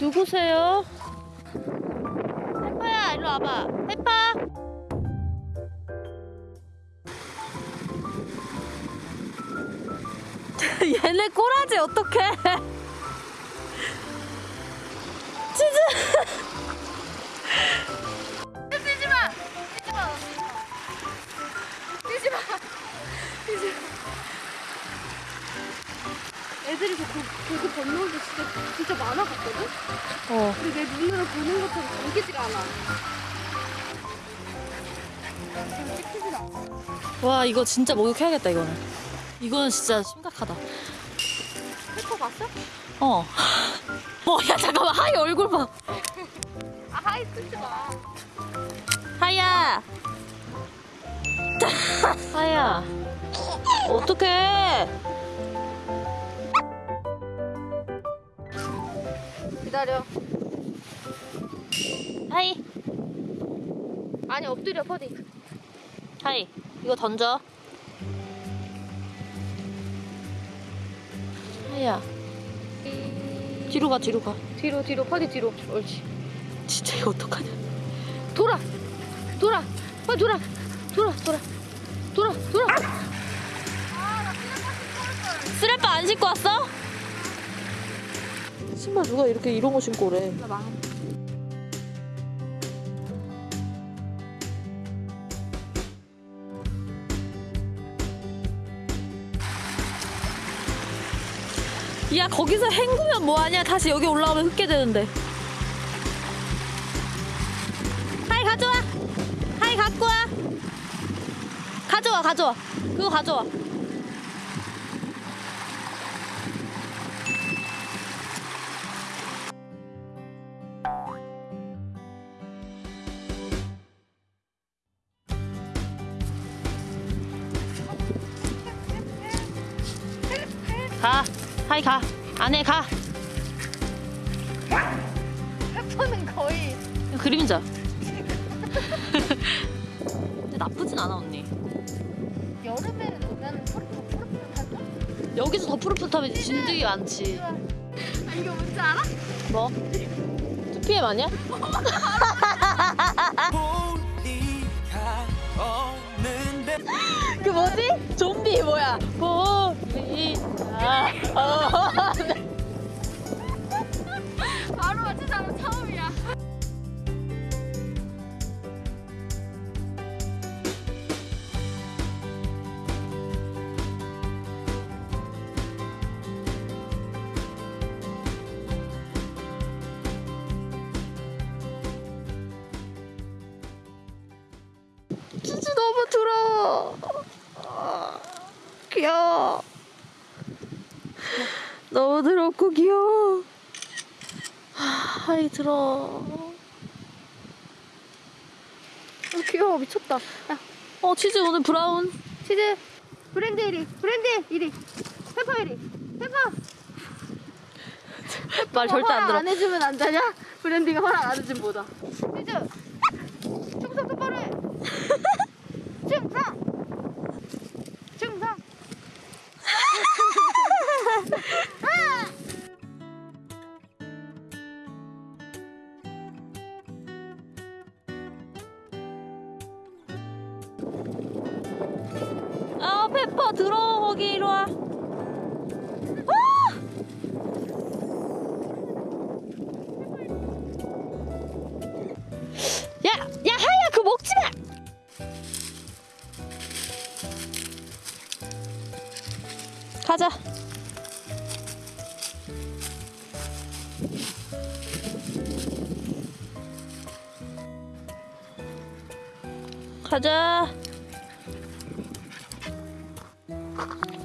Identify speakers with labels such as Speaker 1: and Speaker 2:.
Speaker 1: 누구세요? 페파야 일로 와봐. 페파 얘네 꼬라지 어떡해? 치즈
Speaker 2: 진짜, 많아갔거든?
Speaker 1: 어
Speaker 2: 근데 내 눈으로 보는 것처럼 보이지가 않아. 지금 찍히진 않아.
Speaker 1: 와 이거 진짜 목욕해야겠다 이거는 이거는 진짜 심각하다
Speaker 2: 페퍼 봤어?
Speaker 1: 어 뭐야 잠깐만 하이 얼굴 봐
Speaker 2: 아, 하이 쓰지 마.
Speaker 1: 하이야 하이야 어떡해
Speaker 2: 기다려.
Speaker 1: 하이
Speaker 2: 아니, 엎드려, 퍼디.
Speaker 1: 하이 이거 던져 하이야 뒤로 가 뒤로 가
Speaker 2: 뒤로, 뒤로, 퍼디 뒤로. 옳지.
Speaker 1: 진짜 이거 어떡하냐
Speaker 2: 돌아! 돌아! 빨리 돌아! 돌아, 돌아. 돌아, 돌아!
Speaker 1: 쓰레빠 안 신고 왔어? 신발 누가 이렇게 이런 거 신고 오래?
Speaker 2: 나 망.
Speaker 1: 야 거기서 헹구면 뭐하냐? 다시 여기 올라오면 흙게 되는데. 하이 가져와. 하이 갖고 와. 가져와 가져와. 그거 가져와 가 하이 가 안에 가
Speaker 2: 페퍼는 거의.
Speaker 1: 그림자 근데 나쁘진 않아 언니
Speaker 2: 여름에는 오면 푸르푸 푸르푸르할까?
Speaker 1: 여기서 더 푸릇푸릇하면 진드기 많지
Speaker 2: 아, 이거 뭔지 알아?
Speaker 1: 뭐? 2PM 아니야?
Speaker 3: 없는데
Speaker 1: 그 뭐지? 좀비 뭐야? 보리
Speaker 2: 바로 맞춘 사람 처음이야.
Speaker 1: 쭈쭈 너무 들어 귀여워 너무 더럽고 귀여워. 하이 들어.
Speaker 2: 어, 귀여워. 미쳤다. 야,
Speaker 1: 어 치즈 오늘 브라운.
Speaker 2: 치즈. 브랜드 1위. 브랜드 1위. 페퍼 1위. 페퍼.
Speaker 1: 말 절대 안 들어.
Speaker 2: 안 해주면 안 되냐? 브랜디가 허락 안 해주면 뭐다. 치즈. 충성 똑바로 해. 충성
Speaker 1: 들어 들어 거기 이리 와. 야, 야 하야 그거 먹지 마. 가자. 가자. Thank you.